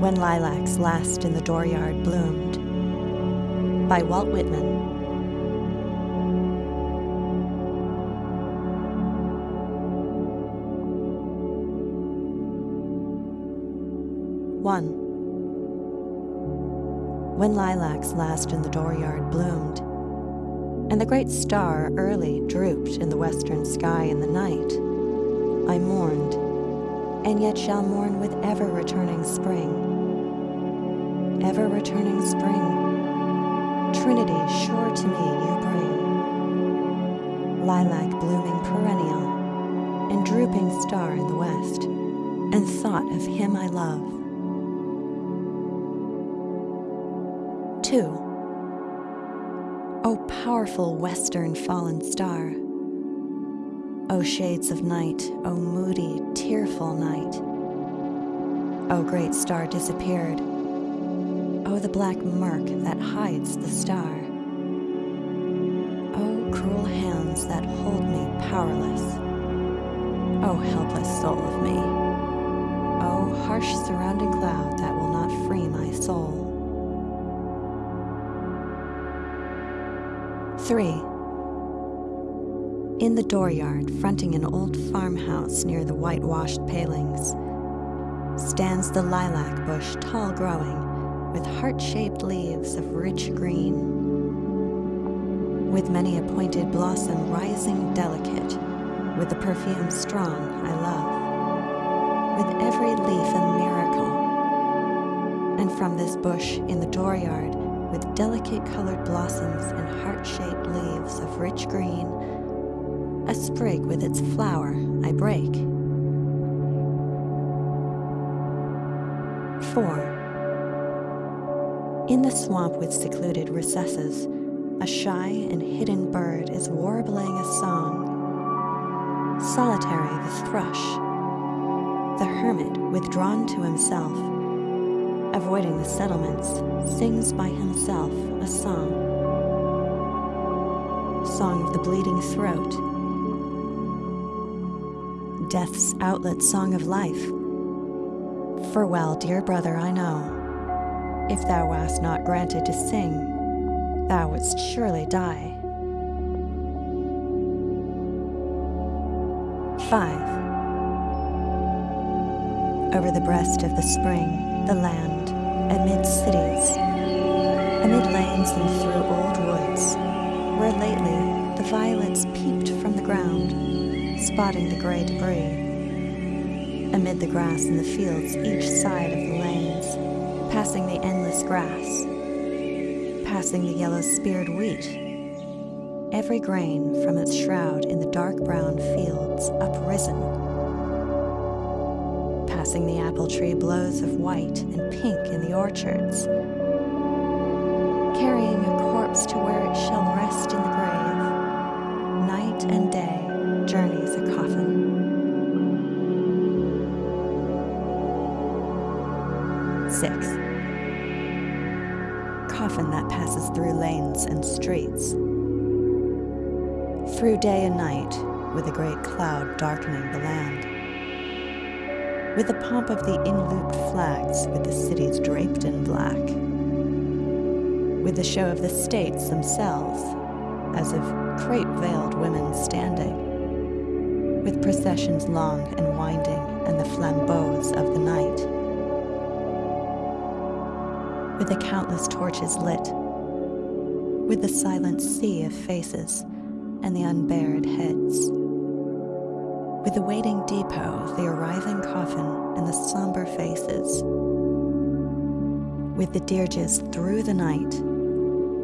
When Lilacs Last in the Dooryard Bloomed by Walt Whitman. One. When lilacs last in the dooryard bloomed, and the great star early drooped in the western sky in the night, I mourned, and yet shall mourn with ever returning spring. Ever returning spring, Trinity sure to me you bring. Lilac blooming perennial, and drooping star in the west, and thought of him I love. Two. O powerful western fallen star, O shades of night, O moody, tearful night, O great star disappeared, O the black murk that hides the star, O cruel hands that hold me powerless, O helpless soul of me, O harsh surrounding cloud that will not free my soul. 3. In the dooryard, fronting an old farmhouse near the whitewashed palings, stands the lilac bush tall growing, with heart-shaped leaves of rich green. With many a pointed blossom rising delicate, with the perfume strong I love, with every leaf a miracle. And from this bush in the dooryard, with delicate colored blossoms and heart-shaped leaves of rich green. A sprig with its flower I break. 4. In the swamp with secluded recesses, a shy and hidden bird is warbling a song. Solitary the thrush, the hermit withdrawn to himself, avoiding the settlements, sings by himself a song. Song of the bleeding throat. Death's outlet song of life. Farewell, dear brother, I know, if thou wast not granted to sing, thou wouldst surely die. 5. Over the breast of the spring, the land, amid cities, amid lanes and through old woods, where lately the violets peeped from the ground, spotting the gray debris. Amid the grass in the fields each side of the lanes, passing the grass, passing the yellow-speared wheat, every grain from its shroud in the dark brown fields uprisen. Passing the apple tree blows of white and pink in the orchards, carrying a corpse to where it shall rest in the passes through lanes and streets. Through day and night, with a great cloud darkening the land with the pomp of the in-looped flags with the cities draped in black, with the show of the states themselves, as of crape-veiled women standing, with processions long and winding and the flambeaux of the night, with the countless torches lit, with the silent sea of faces and the unbared heads with the waiting depot, of the arriving coffin, and the somber faces. With the dirges through the night,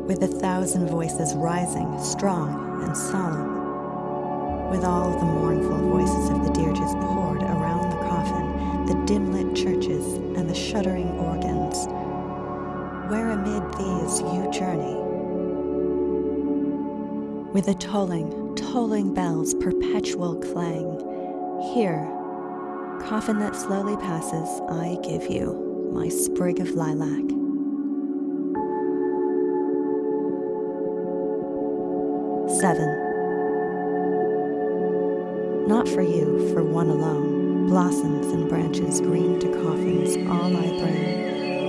with a thousand voices rising, strong and solemn, with all the mournful voices of the dirges poured around the coffin, the dim-lit churches and the shuddering organs, where amid these you journey, with the tolling, tolling bells perpetual clang, here, coffin that slowly passes, I give you my sprig of lilac. Seven. Not for you, for one alone. Blossoms and branches green to coffins, all I bring,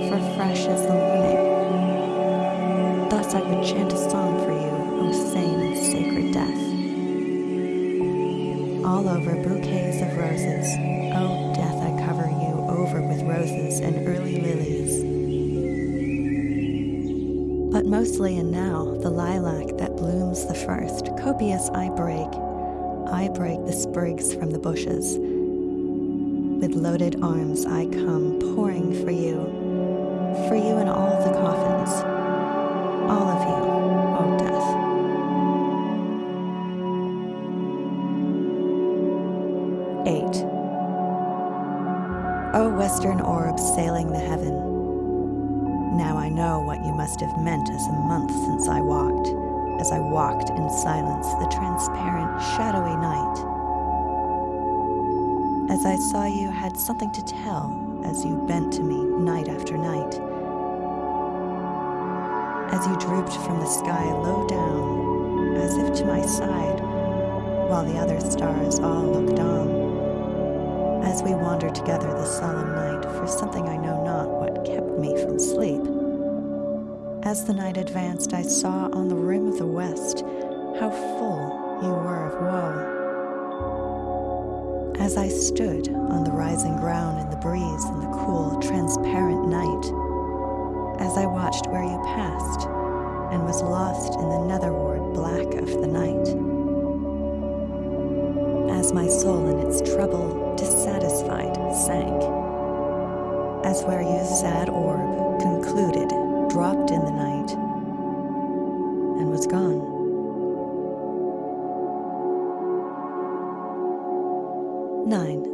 for fresh as the morning. Thus I would chant a song for you, O sane and sacred death. All over bouquets of roses, O death, I cover you over with roses and early lilies. But mostly and now, the lilac that blooms the first, copious I break. I break the sprigs from the bushes. With loaded arms I come, pouring for you, for you in all the coffins, all of you, O death. Eight. O western orb sailing the heaven, now I know what you must have meant as a month since I walked, as I walked in silence the transparent, shadowy night. As I saw you had something to tell as you bent to me night after night. As you drooped from the sky low down, as if to my side, while the other stars all looked on. As we wandered together the solemn night for something I know not what kept me from sleep. As the night advanced, I saw on the rim of the west how full you were of woe. As I stood on the rising ground in the breeze in the cool, transparent night, as I watched where you passed and was lost in the netherward black of the night. As my soul in its trouble, dissatisfied, sank as where you sad orb concluded, dropped in the night, and was gone. Nine.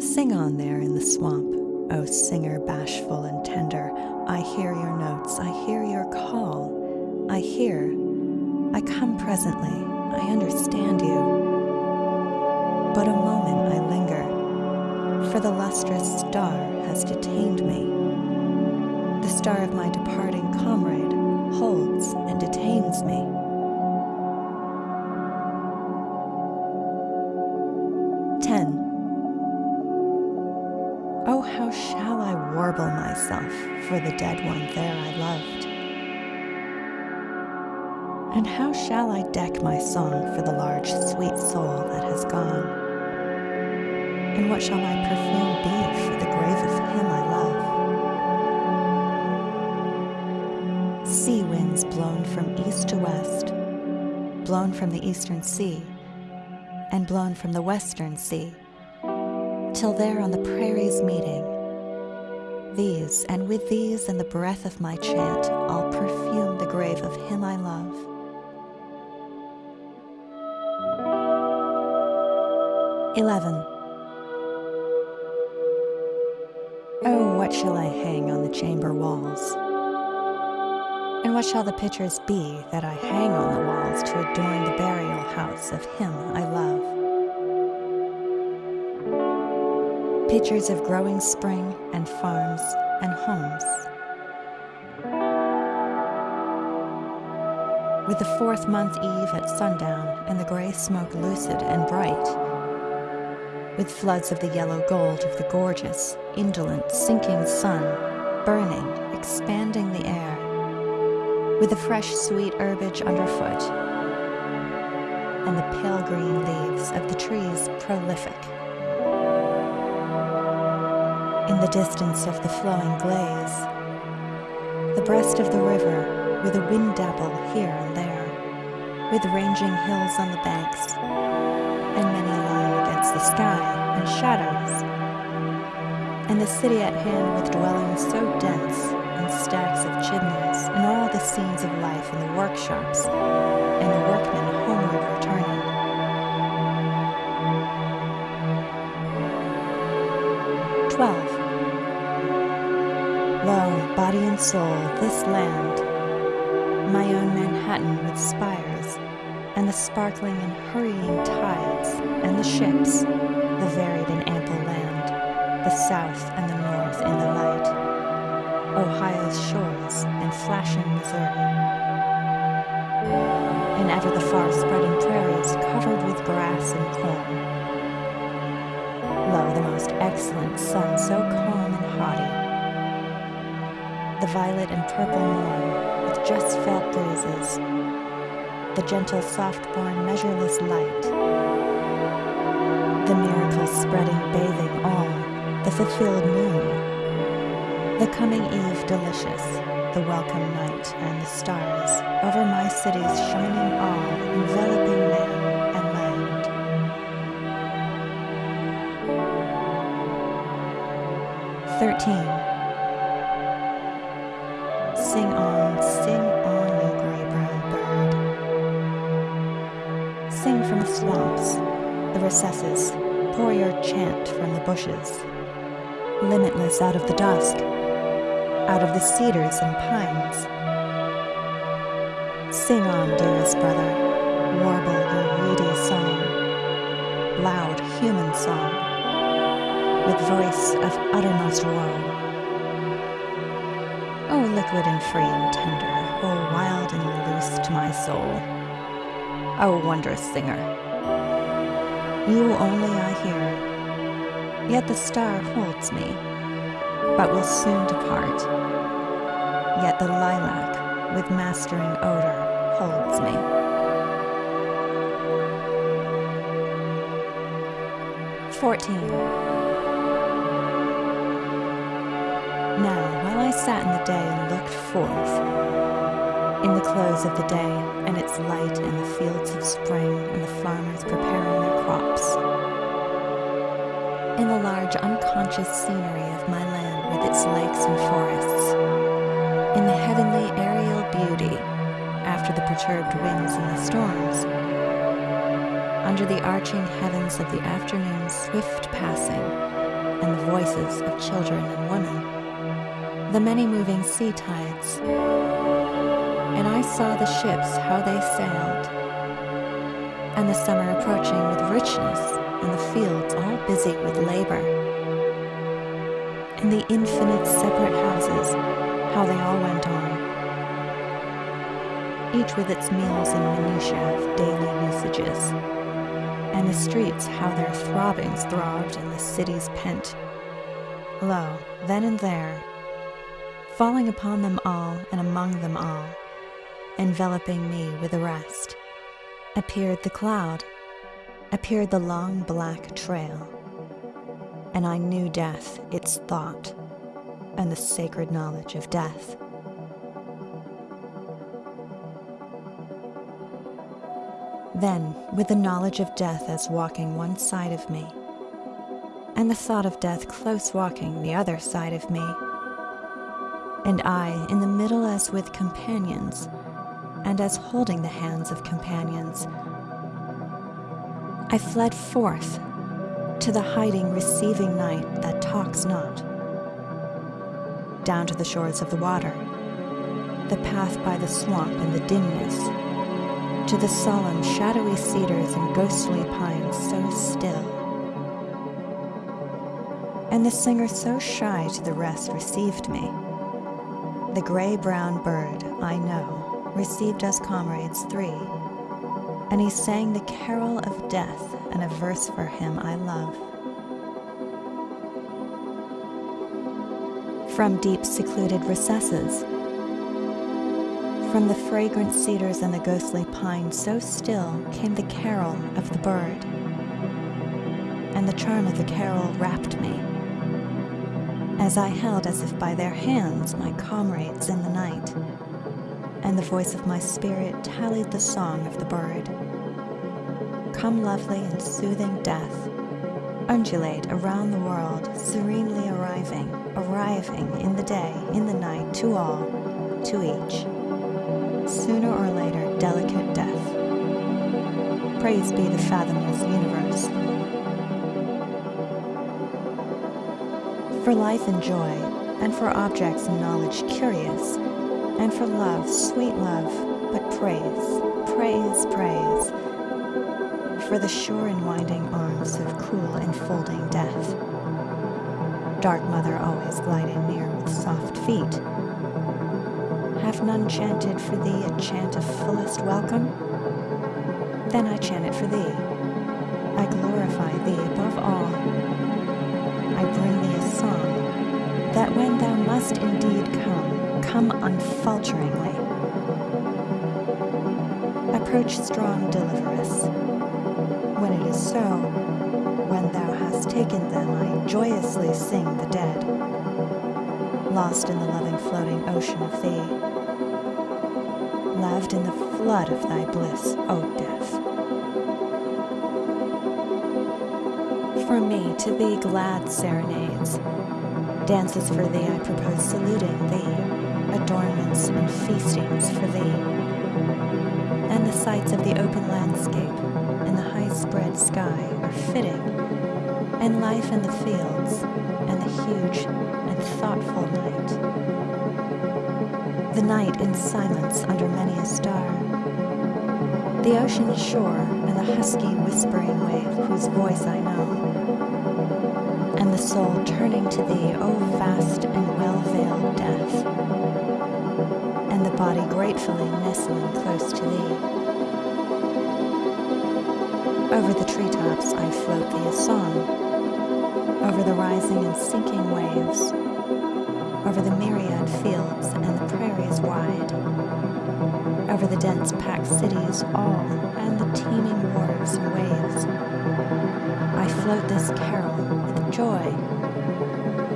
Sing on there in the swamp, O singer bashful and tender. I hear your notes, I hear your call. I hear, I come presently, I understand you. But a moment I linger for the lustrous star has detained me. The star of my departing comrade holds and detains me. For the dead one there I loved? And how shall I deck my song for the large, sweet soul that has gone? And what shall my perfume be for the grave of him I love? Sea winds blown from east to west, blown from the eastern sea, and blown from the western sea, till there on the prairies meeting, these, and with these and the breath of my chant, I'll perfume the grave of him I love. Eleven. Oh, what shall I hang on the chamber walls? And what shall the pictures be that I hang on the walls to adorn the burial house of him I love? Pictures of growing spring and farms and homes. With the fourth month eve at sundown and the gray smoke lucid and bright, with floods of the yellow gold of the gorgeous, indolent, sinking sun, burning, expanding the air, with the fresh, sweet herbage underfoot, and the pale green leaves of the trees prolific. In the distance of the flowing glaze. the breast of the river with a wind dapple here and there, with ranging hills on the banks, and many a line against the sky and shadows, and the city at hand with dwellings so dense and stacks of chimneys and all the scenes of life in the workshops and the workmen Soul, this land, my own Manhattan with spires and the sparkling and hurrying tides, and the ships, the varied and ample land, the south and the north in the light, Ohio's shores and flashing Missouri, and ever the far spreading prairies covered with grass and corn, Lo, the most excellent sun, so calm and haughty. The violet and purple morn, with just felt breezes. The gentle, soft-born, measureless light. The miracle spreading, bathing all, the fulfilled moon. The coming eve delicious, the welcome night and the stars, over my city's shining all, enveloping man. 13. Sing on, sing on, you gray brown bird. Sing from the swamps, the recesses, pour your chant from the bushes. Limitless out of the dusk, out of the cedars and pines. Sing on, dearest brother, warble your reedy song, loud human song with voice of uttermost woe. Liquid and free and tender, oh, wild and loose to my soul, O oh, wondrous singer, you only I hear, yet the star holds me, but will soon depart, yet the lilac with mastering odor holds me. Fourteen. Now, while I sat in the day and looked forth, in the close of the day and its light in the fields of spring and the farmers preparing their crops, in the large unconscious scenery of my land with its lakes and forests, in the heavenly aerial beauty after the perturbed winds and the storms, under the arching heavens of the afternoon's swift passing, and the voices of children and women, the many moving sea tides. And I saw the ships how they sailed, and the summer approaching with richness, and the fields all busy with labor, and the infinite separate houses, how they all went on, each with its meals and minutiae of daily usages, and the streets how their throbbings throbbed and the cities pent. Lo, then and there, falling upon them all and among them all, enveloping me with the rest, appeared the cloud, appeared the long black trail, and I knew death, its thought, and the sacred knowledge of death. Then, with the knowledge of death as walking one side of me, and the thought of death close walking the other side of me, and I in the middle as with companions, and as holding the hands of companions. I fled forth to the hiding, receiving night that talks not, down to the shores of the water, the path by the swamp and the dimness, to the solemn, shadowy cedars and ghostly pines so still. And the singer so shy to the rest received me the gray-brown bird, I know, received us comrades three, and he sang the carol of death and a verse for him I love. From deep secluded recesses, from the fragrant cedars and the ghostly pine so still came the carol of the bird, and the charm of the carol wrapped me as I held as if by their hands my comrades in the night, and the voice of my spirit tallied the song of the bird. Come lovely and soothing death, undulate around the world, serenely arriving, arriving in the day, in the night, to all, to each. Sooner or later, delicate death. Praise be the fathomless universe. For life and joy, and for objects and knowledge curious, and for love, sweet love, but praise, praise, praise, for the sure and winding arms of cool enfolding death. Dark Mother always gliding near with soft feet. Have none chanted for thee a chant of fullest welcome? Then I chant it for thee. I glorify thee above all I bring thee song, that when thou must indeed come, come unfalteringly. Approach strong deliveress. When it is so, when thou hast taken them, I joyously sing the dead, lost in the loving floating ocean of thee, laved in the flood of thy bliss, O death. From me to thee glad serenades, dances for thee I propose saluting thee, adornments and feastings for thee, and the sights of the open landscape and the high spread sky are fitting, and life in the fields and the huge and thoughtful night. The night in silence under many a star, the ocean shore husky whispering wave whose voice I know. And the soul turning to thee, O vast and well veiled death, and the body gratefully nestling close to thee. Over the treetops I float thee a song, over the rising and sinking waves, over the myriad fields and the dense packed cities all, and the teeming wharves and waves. I float this carol with joy,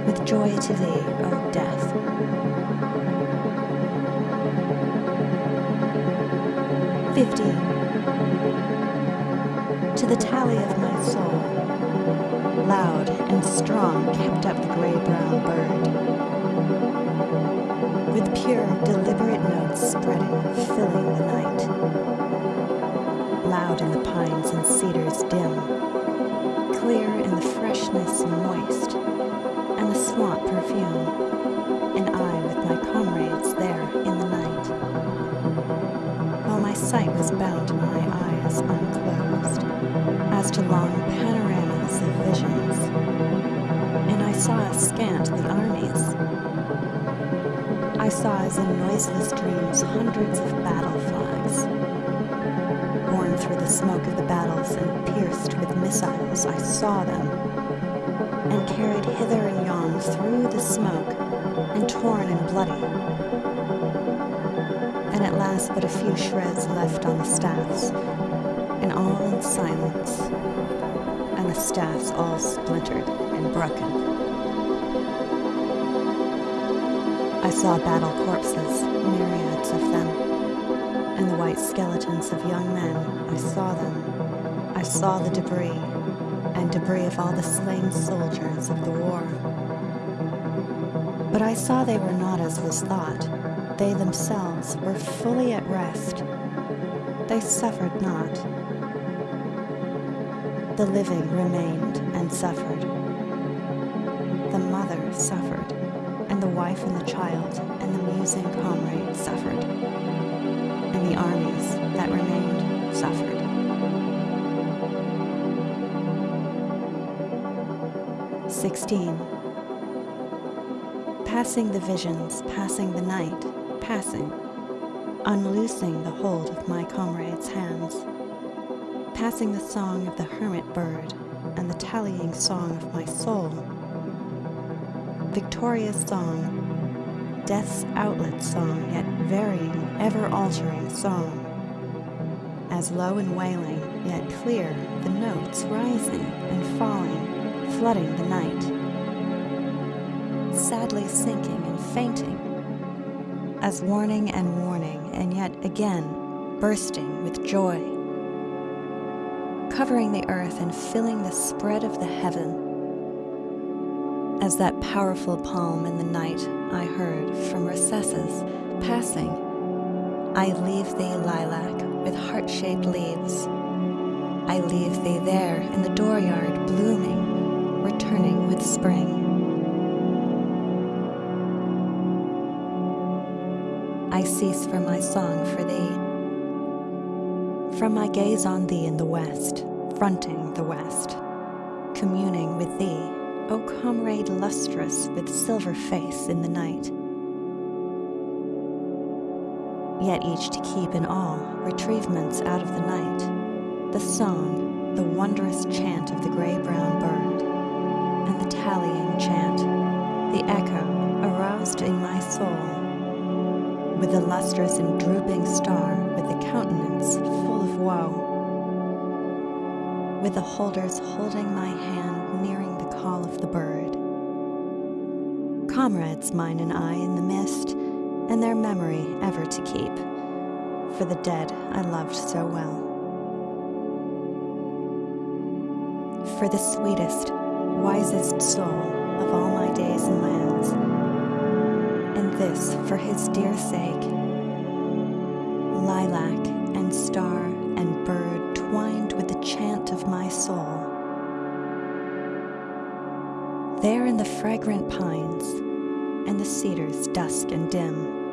with joy to thee, O death. Fifty. To the tally of my soul, loud and strong kept up the gray-brown bird. With pure, deliberate notes spreading, filling the night. Loud in the pines and cedars dim, clear in the freshness moist, and the swamp perfume, and I with my comrades there in the night. While my sight was bound my eyes unclosed, as to long panoramas of visions, and I saw askant the armies. I saw as in noiseless dreams hundreds of battle flags, borne through the smoke of the battles and pierced with missiles, I saw them, and carried hither and yon through the smoke, and torn and bloody, and at last but a few shreds left on the staffs, and all in silence, and the staffs all splintered and broken. I saw battle corpses, myriads of them, and the white skeletons of young men. I saw them. I saw the debris, and debris of all the slain soldiers of the war. But I saw they were not as was thought. They themselves were fully at rest. They suffered not. The living remained and suffered. The mother suffered, wife and the child and the musing comrade suffered, and the armies that remained suffered. 16. Passing the visions, passing the night, passing, unloosing the hold of my comrade's hands, passing the song of the hermit bird and the tallying song of my soul. Victoria's song, death's outlet song, yet varying, ever altering song. As low and wailing, yet clear, the notes rising and falling flooding the night, sadly sinking and fainting, as warning and warning, and yet again bursting with joy, covering the earth and filling the spread of the heaven. As that powerful palm in the night I heard from recesses passing, I leave thee, lilac, with heart shaped leaves. I leave thee there in the dooryard blooming returning with spring. I cease from my song for thee, from my gaze on thee in the west, fronting the west, communing with thee, O comrade lustrous with silver face in the night. Yet each to keep in all retrievements out of the night, the song, the wondrous chant of the gray brown bird and the tallying chant, the echo aroused in my soul. With the lustrous and drooping star, with the countenance full of woe, with the holders holding my hand, nearing call of the bird. Comrades mine and I in the mist, and their memory ever to keep, for the dead I loved so well. For the sweetest, wisest soul of all my days and lands, and this for his dear sake, lilac and star and bird twined with the chant of my soul. There in the fragrant pines and the cedars dusk and dim,